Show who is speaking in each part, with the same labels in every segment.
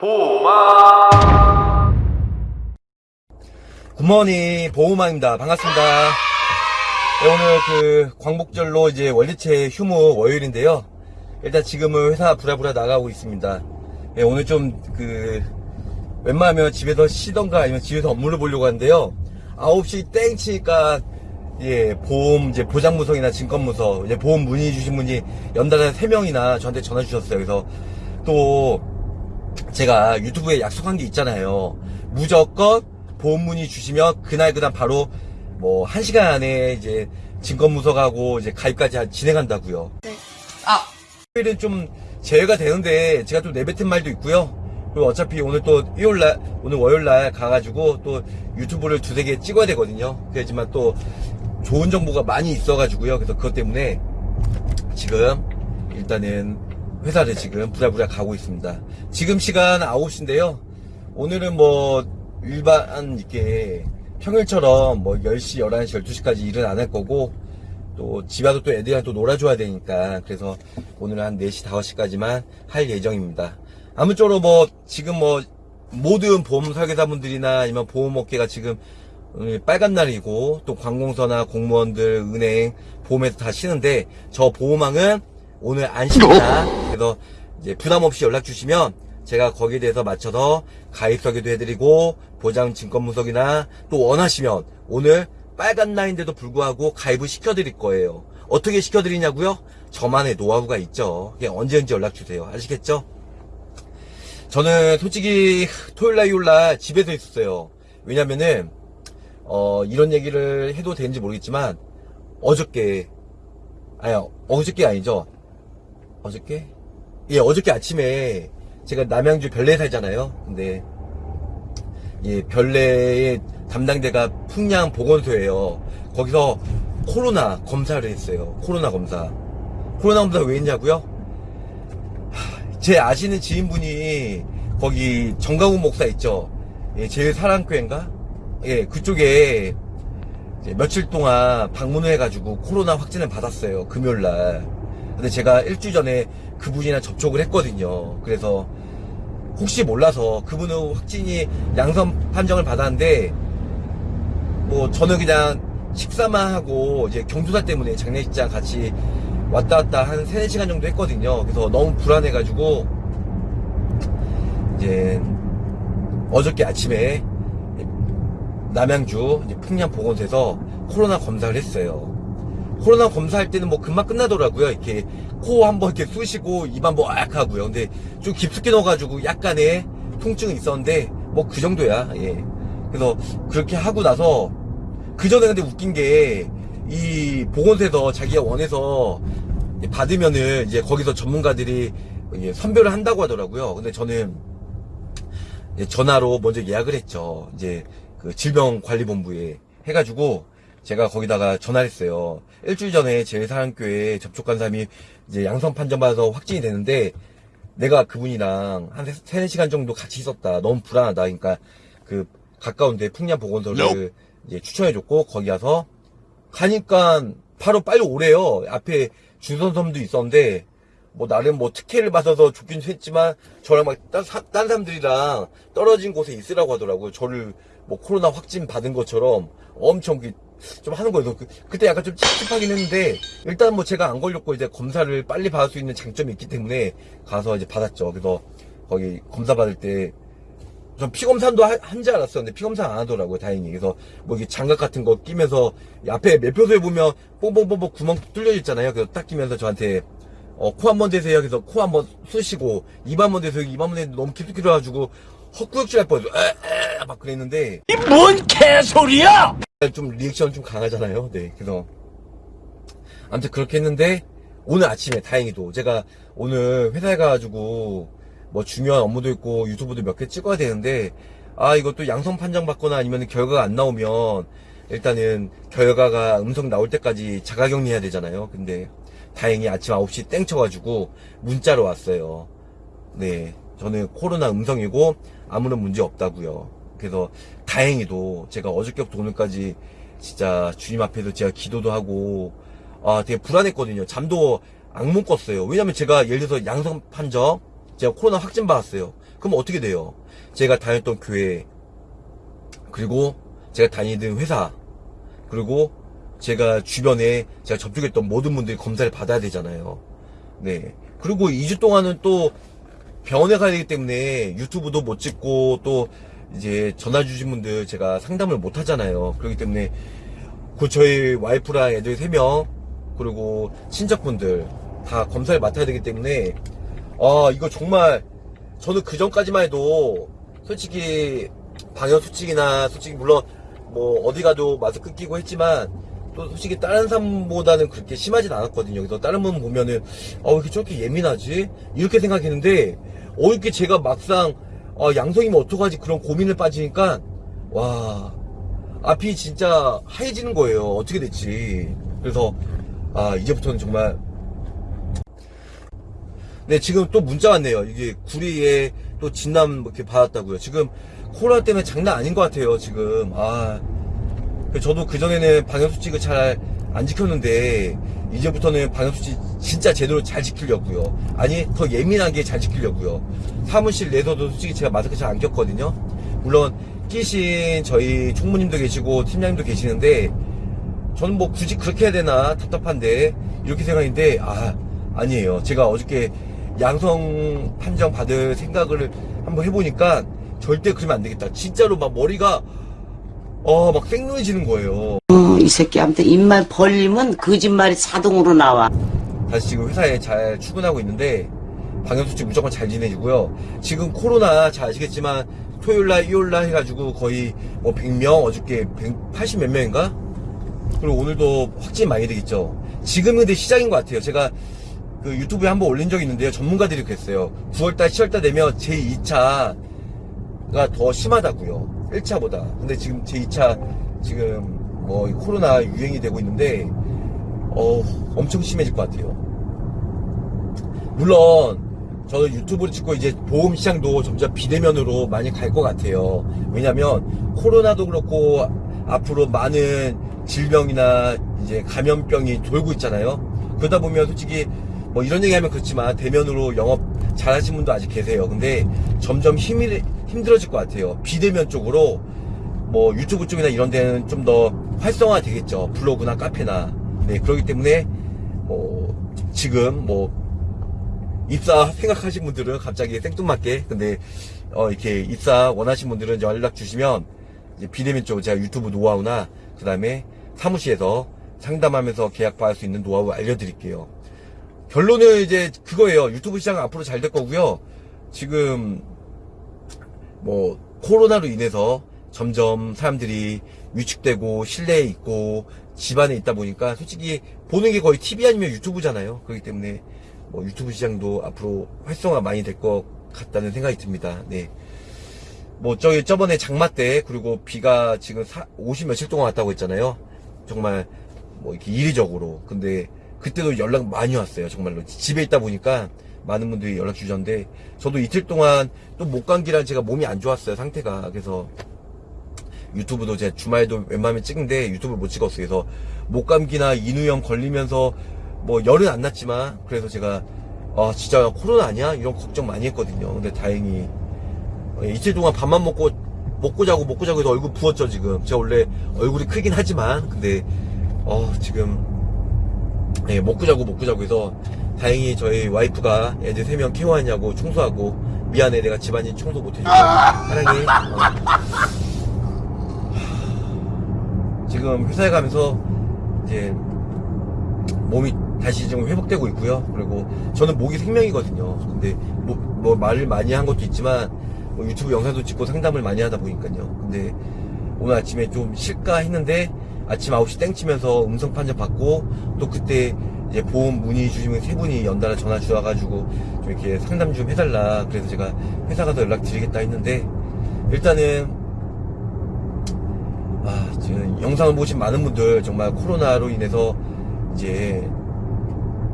Speaker 1: 보마
Speaker 2: 굿모닝 보호마입니다. 반갑습니다. 네, 오늘 그 광복절로 이제 월드체 휴무 월요일인데요. 일단 지금은 회사 부랴부랴 나가고 있습니다. 네, 오늘 좀 그 웬만하면 집에서 쉬던가 아니면 집에서 업무를 보려고 하는데요. 9시 땡 치니까 예 보험 이제 보장무석이나 증권무석 이제 보험 문의 주신 분이 연달아 3명이나 저한테 전화 주셨어요. 그래서 또 제가 유튜브에 약속한 게 있잖아요. 무조건 보험 문의 주시면 그날 그날 바로 뭐한 시간 안에 이제 증권무석하고 이제 가입까지 하- 진행한다고요. 아 일은 좀 제외가 되는데 제가 좀 내뱉은 말도 있고요. 그리고 어차피 오늘 또 일요일날 오늘 월요일날 가가지고 또 유튜브를 두세 개 찍어야 되거든요. 그렇지만 또 좋은 정보가 많이 있어가지고요. 그래서 그것 때문에 지금 일단은 회사를 지금 부랴부랴 가고 있습니다. 지금 시간 9시인데요. 오늘은 뭐 일반 있게 평일처럼 뭐 10시, 11시, 12시까지 일은 안 할 거고 또 집에 와서 또 애들이랑 또 놀아줘야 되니까 그래서 오늘은 한 4시, 5시까지만 할 예정입니다. 아무쪼록 뭐 지금 뭐 모든 보험 설계사분들이나 아니면 보험업계가 지금 오늘 빨간 날이고 또 관공서나 공무원들, 은행, 보험에서 다 쉬는데 저 보험왕은 오늘 안 쉽니다. 그래서 이제 부담 없이 연락 주시면 제가 거기에 대해서 맞춰서 가입 설계도 해드리고 보장 증권무석이나 또 원하시면 오늘 빨간 날인데도 불구하고 가입을 시켜드릴 거예요. 어떻게 시켜드리냐고요? 저만의 노하우가 있죠. 그냥 언제든지 연락 주세요. 아시겠죠? 저는 솔직히 토요일 날 일요일 날 집에서 있었어요. 왜냐면은 어, 이런 얘기를 해도 되는지 모르겠지만 어저께 아니 어저께 아니죠. 어저께? 예, 어저께 아침에 제가 남양주 별내에 살잖아요. 근데 예, 별내의 담당대가 풍양 보건소예요. 거기서 코로나 검사를 했어요. 코로나 검사. 코로나 검사 왜 했냐고요? 하, 제 아시는 지인분이 거기 정강훈 목사 있죠. 예, 제일 사랑교회인가? 예, 그쪽에 며칠 동안 방문을 해가지고 코로나 확진을 받았어요. 금요일 날. 근데 제가 일주일 전에 그분이랑 접촉을 했거든요. 그래서 혹시 몰라서 그분은 확진이 양성 판정을 받았는데 뭐 저는 그냥 식사만 하고 이제 경조사 때문에 장례식장 같이 왔다 갔다 한 3, 4시간 정도 했거든요. 그래서 너무 불안해가지고 이제 어저께 아침에 남양주 풍량보건소에서 코로나 검사를 했어요. 코로나 검사할 때는 뭐 금방 끝나더라고요. 이렇게 코 한번 이렇게 쑤시고 입 한번 악 하고요. 근데 좀 깊숙이 넣어가지고 약간의 통증이 있었는데 뭐 그 정도야. 예. 그래서 그렇게 하고 나서 그 전에 근데 웃긴 게 이 보건소에서 자기가 원해서 받으면은 이제 거기서 전문가들이 선별을 한다고 하더라고요. 근데 저는 전화로 먼저 예약을 했죠. 이제 그 질병관리본부에 해가지고 제가 거기다가 전화를 했어요. 일주일 전에 제 사랑교회에 접촉한 사람이 이제 양성 판정받아서 확진이 되는데 내가 그분이랑 한 세, 세네 시간 정도 같이 있었다. 너무 불안하다. 그러니까 그 가까운데 풍량보건소를 이제 추천해줬고 거기 가서 가니까 바로 빨리 오래요. 앞에 주선섬도 있었는데 뭐 나름 뭐 특혜를 받아서 좋긴 했지만 저랑 막딴 딴 사람들이랑 떨어진 곳에 있으라고 하더라고요. 저를 뭐 코로나 확진 받은 것처럼 엄청 그- 좀 하는 거예요. 그, 그때 약간 좀 찝찝하긴 했는데 일단 뭐 제가 안 걸렸고 이제 검사를 빨리 받을 수 있는 장점이 있기 때문에 가서 이제 받았죠. 그래서 거기 검사 받을 때 전 피검사도 한 줄 알았어요. 근데 피검사 안 하더라고요, 다행히. 그래서 뭐 이게 장갑 같은 거 끼면서 이 앞에 매표소에 보면 뽕뽕뽕뽕 구멍 뚫려 있잖아요. 그래서 딱 끼면서 저한테 어, 코 한 번 대세요. 그래서 코 한 번 쑤시고 입 한 번 대세요. 입 한 번 대는데 너무 깊숙이 들어가지고 헛구역질 할 뻔했어. 에에 막 그랬는데
Speaker 1: 이 뭔 개소리야
Speaker 2: 좀 리액션 좀 강하잖아요. 네, 그래서 아무튼 그렇게 했는데 오늘 아침에 다행히도 제가 오늘 회사에 가가지고 뭐 중요한 업무도 있고 유튜브도 몇 개 찍어야 되는데 아 이것도 양성 판정 받거나 아니면 결과가 안 나오면 일단은 결과가 음성 나올 때까지 자가격리 해야 되잖아요. 근데 다행히 아침 9시 땡 쳐가지고 문자로 왔어요. 네, 저는 코로나 음성이고 아무런 문제 없다고요. 그래서 다행히도 제가 어저께부터 오늘까지 진짜 주님 앞에서 제가 기도도 하고 아 되게 불안했거든요. 잠도 악몽 꿨어요. 왜냐면 제가 예를 들어서 양성 판정 제가 코로나 확진 받았어요. 그럼 어떻게 돼요? 제가 다녔던 교회, 그리고 제가 다니던 회사, 그리고 제가 주변에 제가 접촉했던 모든 분들이 검사를 받아야 되잖아요. 네. 그리고 2주 동안은 또 병원에 가야 되기 때문에 유튜브도 못 찍고 또 이제 전화 주신 분들 제가 상담을 못 하잖아요. 그렇기 때문에 그 저희 와이프랑 애들 3명 그리고 친척분들 다 검사를 맡아야 되기 때문에 아 이거 정말 저는 그 전까지만 해도 솔직히 방역 수칙이나 솔직히 물론 뭐 어디 가도 마스크 끼고 했지만 또 솔직히 다른 사람보다는 그렇게 심하진 않았거든요. 그래서 다른 분 보면은 어, 왜 이렇게 저렇게 예민하지? 이렇게 생각했는데 어 이렇게 제가 막상 어, 양성이면 어떡하지 그런 고민을 빠지니까 와 앞이 진짜 하얘지는 거예요. 어떻게 됐지? 그래서 아 이제부터는 정말 네, 지금 또 문자 왔네요. 이게 구리에 또 진단 이렇게 받았다고요. 지금 코로나 때문에 장난 아닌 것 같아요, 지금. 아. 저도 그전에는 방역수칙을 잘 안 지켰는데, 이제부터는 방역수칙 진짜 제대로 잘 지키려고요. 아니, 더 예민하게 잘 지키려고요. 사무실 내에서도 솔직히 제가 마스크 잘 안 꼈거든요. 물론, 끼신 저희 총무님도 계시고, 팀장님도 계시는데, 저는 뭐 굳이 그렇게 해야 되나 답답한데 이렇게 생각인데 아 아니에요 제가 어저께 양성 판정 받을 생각을 한번 해보니까 절대 그러면 안 되겠다 진짜로 막 머리가 어막 생눈해지는 거예요
Speaker 3: 어, 이 새끼한테 입만 벌리면 거짓말이 자동으로 나와.
Speaker 2: 다시 지금 회사에 잘 출근하고 있는데 방역수칙 무조건 잘 지내시고요. 지금 코로나 잘 아시겠지만 토요일날, 일요일날 해가지고 거의 뭐 100명, 어저께 180 몇 명인가? 그리고 오늘도 확진 많이 되겠죠. 지금은 근데 시작인 것 같아요. 제가 그 유튜브에 한번 올린 적이 있는데요. 전문가들이 그랬어요. 9월달, 10월달 되면 제2차가 더 심하다고요. 1차보다. 근데 지금 제 2차 지금 뭐 코로나 유행이 되고 있는데 어 엄청 심해질 것 같아요. 물론 저는 유튜브를 찍고 이제 보험 시장도 점점 비대면으로 많이 갈 것 같아요. 왜냐면 코로나도 그렇고 앞으로 많은 질병이나 이제 감염병이 돌고 있잖아요. 그러다 보면 솔직히 뭐 이런 얘기하면 그렇지만 대면으로 영업 잘하시는 분도 아직 계세요. 근데 점점 힘이 힘들어질 것 같아요. 비대면 쪽으로 뭐 유튜브 쪽이나 이런 데는 좀 더 활성화 되겠죠. 블로그나 카페나. 네, 그렇기 때문에 뭐 지금 뭐 입사 생각하신 분들은 갑자기 생뚱맞게 근데 어 이렇게 입사 원하신 분들은 연락 주시면 비대면 쪽 제가 유튜브 노하우나 그 다음에 사무실에서 상담하면서 계약 받을 수 있는 노하우 알려드릴게요. 결론은 이제 그거예요. 유튜브 시장은 앞으로 잘 될 거고요. 지금 뭐 코로나로 인해서 점점 사람들이 위축되고 실내에 있고 집안에 있다 보니까 솔직히 보는 게 거의 TV 아니면 유튜브잖아요. 그렇기 때문에 뭐 유튜브 시장도 앞으로 활성화 많이 될 것 같다는 생각이 듭니다. 네. 뭐 저기 저번에 장마 때 그리고 비가 지금 50 며칠 동안 왔다고 했잖아요. 정말 뭐 이렇게 이례적으로. 근데 그때도 연락 많이 왔어요. 정말로 집에 있다 보니까 많은 분들이 연락 주셨는데 저도 이틀 동안 또 목감기랑 제가 몸이 안 좋았어요. 상태가 그래서 유튜브도 제 주말에도 웬만하면 찍는데 유튜브를 못 찍었어요. 그래서 목감기나 인후염 걸리면서 뭐 열은 안 났지만 그래서 제가 아 진짜 코로나 아니야 이런 걱정 많이 했거든요. 근데 다행히 어, 이틀 동안 밥만 먹고 먹고 자고 먹고 자고 해서 얼굴 부었죠 지금. 제가 원래 얼굴이 크긴 하지만 근데 어 지금 예, 먹고 자고 먹고 자고 해서 다행히 저희 와이프가 애들 세 명 케어하냐고 청소하고 미안해 내가 집안일 청소 못해주고 사랑해. 어. 지금 회사에 가면서 이제 몸이 다시 좀 회복되고 있고요. 그리고 저는 목이 생명이거든요. 근데 뭐, 뭐 말을 많이 한 것도 있지만 뭐 유튜브 영상도 찍고 상담을 많이 하다 보니까요. 근데 오늘 아침에 좀 쉴까 했는데 아침 9시 땡 치면서 음성 판정 받고 또 그때 이제 보험 문의 주시면 세 분이 연달아 전화 주셔가지고 좀 이렇게 상담 좀 해달라. 그래서 제가 회사 가서 연락 드리겠다 했는데 일단은 아, 지금 영상을 보신 많은 분들 정말 코로나로 인해서 이제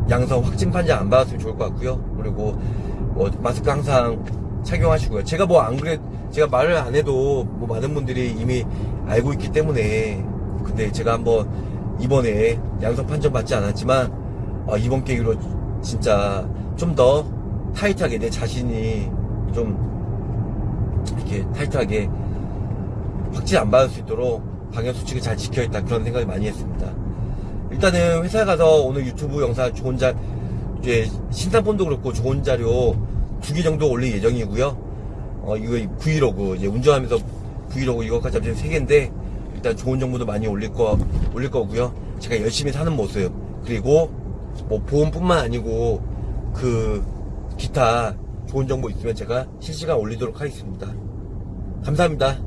Speaker 2: 양성 확진 판정 안 받았으면 좋을 것 같고요. 그리고 뭐 마스크 항상 착용하시고요. 제가 뭐 안 그래 제가 말을 안 해도 뭐 많은 분들이 이미 알고 있기 때문에 근데 제가 한번 이번에 양성 판정 받지 않았지만 아, 이번 계기로 진짜 좀 더 타이트하게 내 자신이 좀 이렇게 타이트하게 확진 안 받을 수 있도록 방역 수칙을 잘 지켜야겠다 그런 생각을 많이 했습니다. 일단은 회사 가서 오늘 유튜브 영상 좋은 자 이제 신상폰도 그렇고 좋은 자료 두 개 정도 올릴 예정이고요. 어 이거 브이로그 이제 운전하면서 브이로그 이거까지 합치면 세 개인데 일단 좋은 정보도 많이 올릴 거 올릴 거고요. 제가 열심히 사는 모습 그리고 뭐 보험뿐만 아니고 그 기타 좋은 정보 있으면 제가 실시간 올리도록 하겠습니다. 감사합니다.